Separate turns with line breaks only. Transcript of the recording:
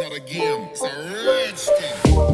not a game, it's a rich thing.